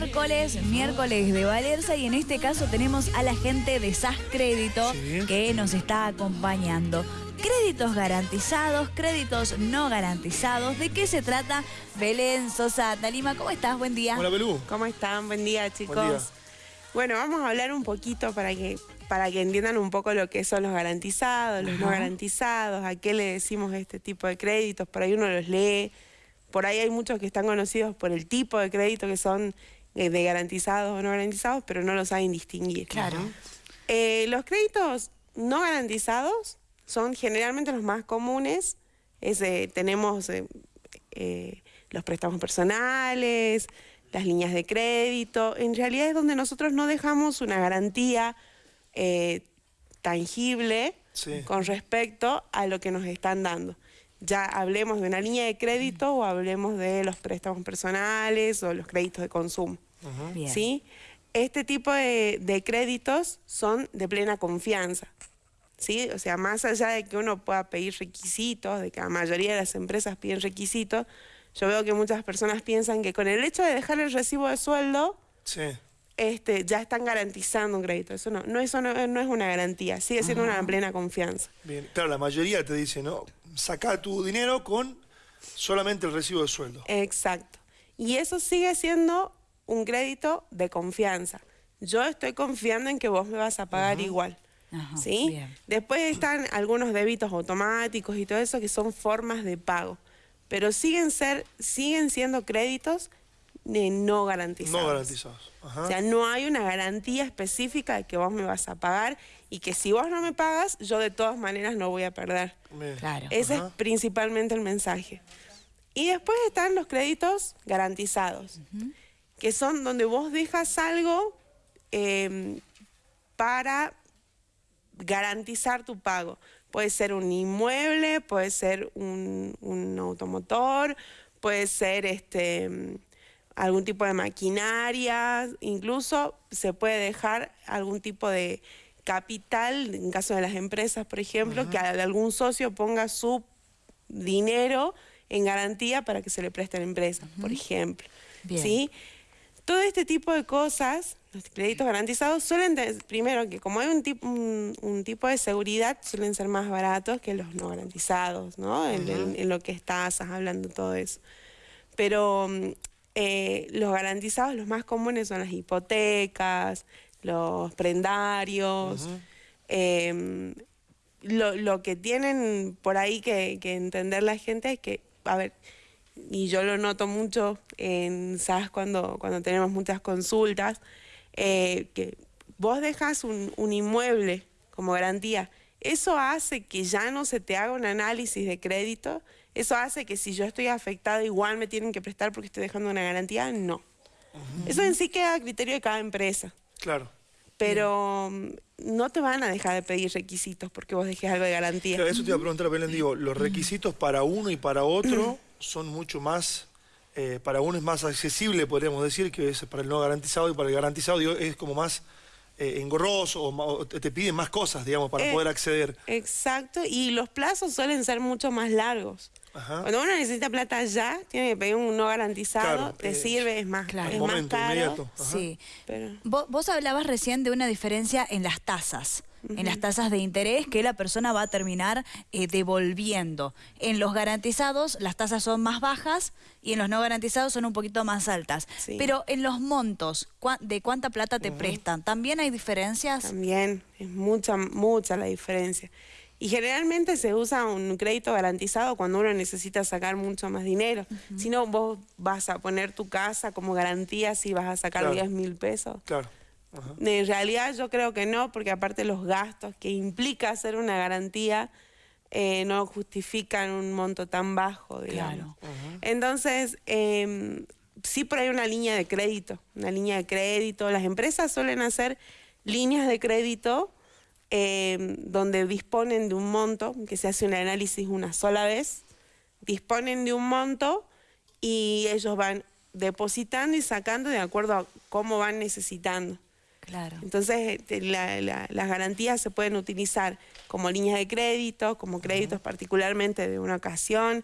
miércoles, miércoles de Valerza y en este caso tenemos a la gente de SAS Crédito que nos está acompañando. Créditos garantizados, créditos no garantizados. ¿De qué se trata? Belén Sosa Talima, ¿cómo estás? Buen día. Hola, Belú. ¿Cómo están? Buen día, chicos. Bueno, vamos a hablar un poquito para que, para que entiendan un poco lo que son los garantizados, los no garantizados, a qué le decimos este tipo de créditos. Por ahí uno los lee, por ahí hay muchos que están conocidos por el tipo de crédito que son eh, de garantizados o no garantizados, pero no lo saben distinguir. Claro. Eh, los créditos no garantizados son generalmente los más comunes. tenemos eh, los préstamos personales, las líneas de crédito. En realidad es donde nosotros no dejamos una garantía tangible con respecto a lo que nos están dando ya hablemos de una línea de crédito o hablemos de los préstamos personales o los créditos de consumo. ¿Sí? Este tipo de, créditos son de plena confianza. ¿sí? O sea, más allá de que uno pueda pedir requisitos, de que la mayoría de las empresas piden requisitos, yo veo que muchas personas piensan que con el hecho de dejar el recibo de sueldo, este, ya están garantizando un crédito. Eso no, no, eso no, es una garantía, sigue siendo una plena confianza. Bien, claro, la mayoría te dice, ¿no? Saca tu dinero con solamente el recibo de sueldo. Exacto. Y eso sigue siendo un crédito de confianza. Yo estoy confiando en que vos me vas a pagar igual. ¿Sí? Después están algunos débitos automáticos y todo eso que son formas de pago. Pero siguen, ser, siguen siendo créditos de no garantizados. No garantizados. O sea, no hay una garantía específica de que vos me vas a pagar y que si vos no me pagas, yo de todas maneras no voy a perder. Claro. Ese es principalmente el mensaje. Y después están los créditos garantizados, que son donde vos dejas algo em, para garantizar tu pago. Puede ser un inmueble, puede ser un, un automotor, puede ser este algún tipo de maquinaria, incluso se puede dejar algún tipo de capital, en caso de las empresas, por ejemplo, que algún socio ponga su dinero en garantía para que se le preste a la empresa, por ejemplo. ¿Sí? Todo este tipo de cosas, los créditos garantizados suelen, primero que como hay un, tipo, un, tipo de seguridad, suelen ser más baratos que los no garantizados, ¿no? en, lo que estás hablando todo eso. Pero mm, eh, los garantizados, los más comunes son las hipotecas, los prendarios. Em, lo, que tienen por ahí que, entender la gente es que, a ver, y yo lo noto mucho en SAS cuando, cuando tenemos muchas consultas, eh, que vos dejas un, un inmueble como garantía, eso hace que ya no se te haga un análisis de crédito ¿Eso hace que si yo estoy afectada igual me tienen que prestar porque estoy dejando una garantía? No. Eso en sí queda a criterio de cada empresa. Claro. Pero mm, no te van a dejar de pedir requisitos porque vos dejes algo de garantía. Claro, eso te iba a preguntar, Belén, digo, los requisitos para uno y para otro son mucho más, eh, para uno es más accesible, podríamos decir, que es para el no garantizado y para el garantizado digo, es como más eh, engorroso o, te piden más cosas, digamos, para eh, poder acceder. Exacto, y los plazos suelen ser mucho más largos. Cuando uno necesita plata ya, tiene que pedir un no garantizado, te sirve, es más, claro. es más caro. Sí. Vos, hablabas recién de una diferencia en las tasas. En las tasas de interés que la persona va a terminar eh, devolviendo. En los garantizados las tasas son más bajas y en los no garantizados son un poquito más altas. Pero en los montos, ¿de cuánta plata te prestan? ¿También hay diferencias? También, es mucha, mucha la diferencia. Y generalmente se usa un crédito garantizado cuando uno necesita sacar mucho más dinero. Si no, vos vas a poner tu casa como garantía si vas a sacar 10 mil pesos. Claro. En realidad yo creo que no, porque aparte los gastos que implica hacer una garantía eh, no justifican un monto tan bajo, digamos. Entonces, eh, sí por ahí una línea de crédito, una línea de crédito. Las empresas suelen hacer líneas de crédito Em, donde disponen de un monto, que se hace un análisis una sola vez, disponen de un monto y ellos van depositando y sacando de acuerdo a cómo van necesitando. Claro. Entonces, este, las garantías se pueden utilizar como líneas de crédito, como créditos particularmente de una ocasión,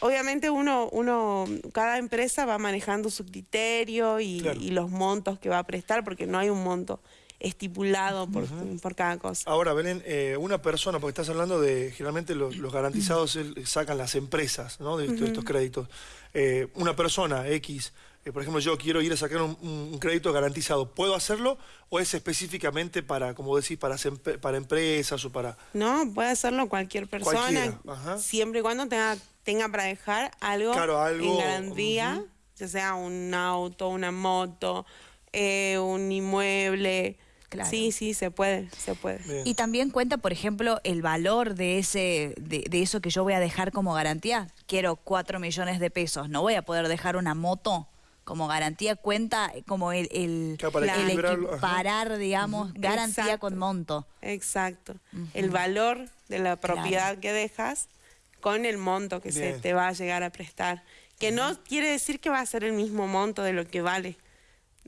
obviamente uno, uno, cada empresa va manejando su criterio y, los montos que va a prestar, porque no hay un monto estipulado por, por cada cosa. Ahora, Belén, eh, una persona, porque estás hablando de, generalmente los, garantizados sacan las empresas ¿no? de, estos créditos. Eh, una persona X eh, por ejemplo, yo quiero ir a sacar un, crédito garantizado, ¿puedo hacerlo o es específicamente para, como decís, para, para empresas o para...? No, puede hacerlo cualquier persona, siempre y cuando tenga, tenga para dejar algo, en garantía, ya sea un auto, una moto, eh, un inmueble... Sí, sí, se puede, se puede. Y también cuenta, por ejemplo, el valor de ese, de, de, eso que yo voy a dejar como garantía. Quiero cuatro millones de pesos, no voy a poder dejar una moto como garantía cuenta como el, el, equiparar, digamos, garantía con monto. Exacto. El valor de la propiedad que dejas con el monto que se te va a llegar a prestar. Que no quiere decir que va a ser el mismo monto de lo que vale.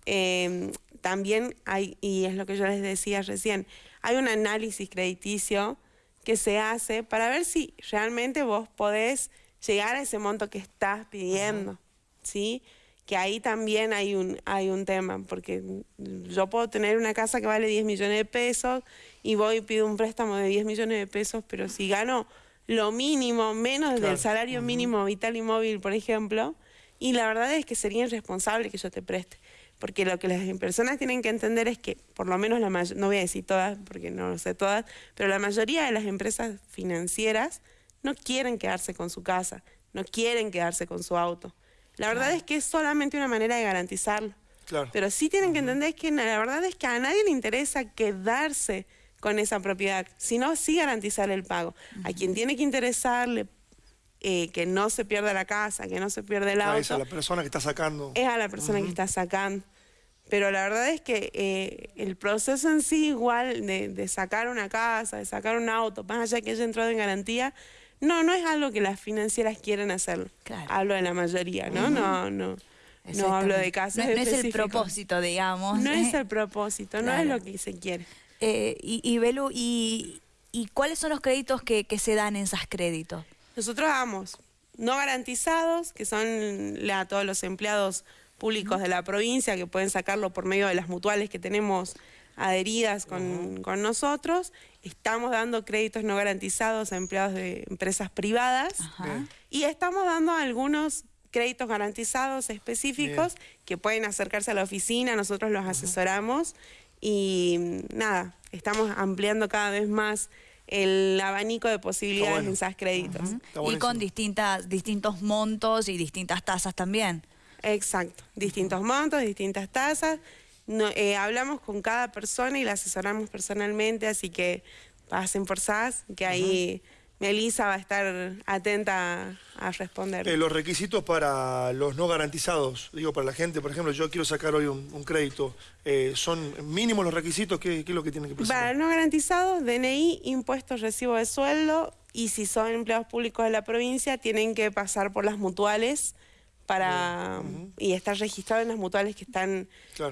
Em, también hay, y es lo que yo les decía recién, hay un análisis crediticio que se hace para ver si realmente vos podés llegar a ese monto que estás pidiendo, ¿sí? que ahí también hay un, hay un tema, porque yo puedo tener una casa que vale 10 millones de pesos y voy y pido un préstamo de 10 millones de pesos, pero si gano lo mínimo, menos del salario mínimo vital y móvil, por ejemplo, y la verdad es que sería irresponsable que yo te preste. Porque lo que las personas tienen que entender es que, por lo menos la no voy a decir todas, porque no lo sé todas, pero la mayoría de las empresas financieras no quieren quedarse con su casa, no quieren quedarse con su auto. La verdad es que es solamente una manera de garantizarlo. Pero sí tienen que entender que la verdad es que a nadie le interesa quedarse con esa propiedad, sino sí garantizar el pago. A quien tiene que interesarle eh, que no se pierda la casa, que no se pierda el auto. Es a la persona que está sacando. Es a la persona que está sacando. Pero la verdad es que eh, el proceso en sí igual de, de, sacar una casa, de sacar un auto, más allá que haya entrado en garantía, no, no es algo que las financieras quieren hacer. Hablo de la mayoría, ¿no? No, no. No hablo de casos no, no es el propósito, digamos. No es el propósito, no es lo que se quiere. Eh, y, y Belu, y, cuáles son los créditos que, se dan en esas créditos? Nosotros damos no garantizados, que son a todos los empleados públicos de la provincia que pueden sacarlo por medio de las mutuales que tenemos adheridas con, nosotros. Estamos dando créditos no garantizados a empleados de empresas privadas. Y estamos dando algunos créditos garantizados específicos que pueden acercarse a la oficina, nosotros los asesoramos. Y nada, estamos ampliando cada vez más el abanico de posibilidades en esos créditos. Y con distintas, distintos montos y distintas tasas también. Exacto, distintos montos, distintas tasas. No, eh, hablamos con cada persona y la asesoramos personalmente, así que pasen por SAS, que ahí Melissa va a estar atenta a, responder. Eh, los requisitos para los no garantizados, digo, para la gente, por ejemplo, yo quiero sacar hoy un, crédito, eh, ¿son mínimos los requisitos? ¿Qué, es lo que tienen que presentar? Para no garantizados, DNI, impuestos, recibo de sueldo, y si son empleados públicos de la provincia, tienen que pasar por las mutuales, para y estar registrado en las mutuales que están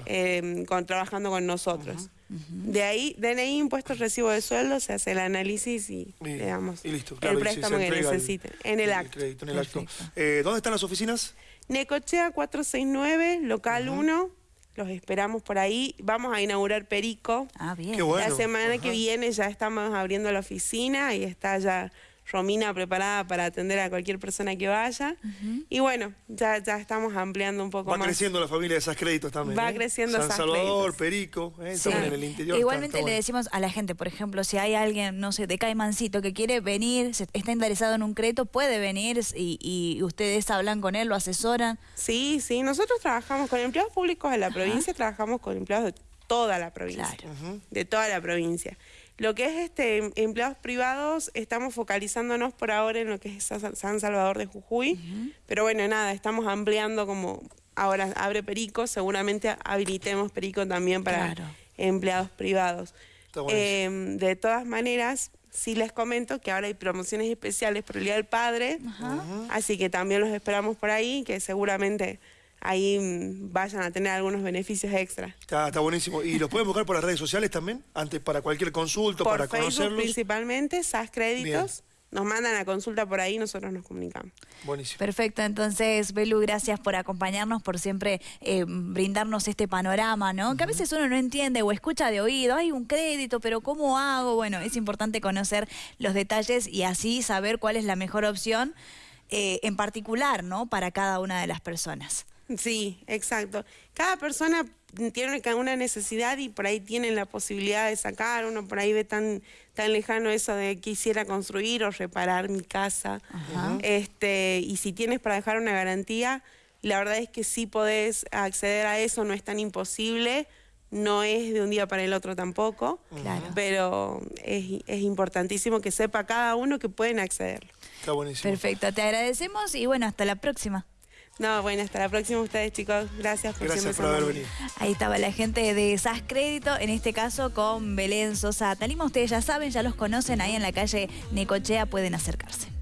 em, trabajando con nosotros. De ahí, DNI, impuestos, recibo de sueldo, se hace el análisis y, le damos el préstamo que necesiten. en el acto. Eh, ¿Dónde están las oficinas? Necochea 469, local 1. Los esperamos por ahí. Vamos a inaugurar Perico. Ah, bien. La semana que viene ya estamos abriendo la oficina y está ya Romina preparada para atender a cualquier persona que vaya. Y bueno, ya, ya estamos ampliando un poco más. Va creciendo la familia de esas créditos también. Va ¿eh? creciendo San Salvador, Perico, ¿eh? estamos en el interior. Igualmente le decimos a la gente, por ejemplo, si hay alguien, no sé, de Caimancito que quiere venir, está interesado en un crédito, puede venir y, ustedes hablan con él, lo asesoran. Sí, sí, nosotros trabajamos con empleados públicos de la provincia, trabajamos con empleados de toda la provincia. De toda la provincia. Lo que es este empleados privados, estamos focalizándonos por ahora en lo que es San Salvador de Jujuy, pero bueno, nada, estamos ampliando como ahora abre Perico, seguramente habilitemos Perico también para empleados privados. Em, de todas maneras, sí les comento que ahora hay promociones especiales por el Día del Padre, así que también los esperamos por ahí, que seguramente ahí mm, vayan a tener algunos beneficios extra. Está, buenísimo. ¿Y los pueden buscar por las redes sociales también? Antes para cualquier consulta, por para Facebook principalmente, SAS Créditos. nos mandan a consulta por ahí, nosotros nos comunicamos. Buenísimo. Perfecto, entonces, Belu, gracias por acompañarnos, por siempre eh, brindarnos este panorama, ¿no? Que a veces uno no entiende o escucha de oído, hay un crédito, pero ¿cómo hago? Bueno, es importante conocer los detalles y así saber cuál es la mejor opción eh, en particular, ¿no? Para cada una de las personas. Sí, exacto. Cada persona tiene una necesidad y por ahí tienen la posibilidad de sacar, uno por ahí ve tan, tan lejano eso de quisiera construir o reparar mi casa. Este, y si tienes para dejar una garantía, la verdad es que sí podés acceder a eso, no es tan imposible, no es de un día para el otro tampoco, pero es, es importantísimo que sepa cada uno que pueden acceder. Está buenísimo. Perfecto, te agradecemos y bueno, hasta la próxima. No, bueno, hasta la próxima ustedes, chicos. Gracias por Gracias por haber venido. Ahí estaba la gente de SAS Crédito, en este caso con Belén Sosa Talima. Ustedes ya saben, ya los conocen, ahí en la calle Necochea pueden acercarse.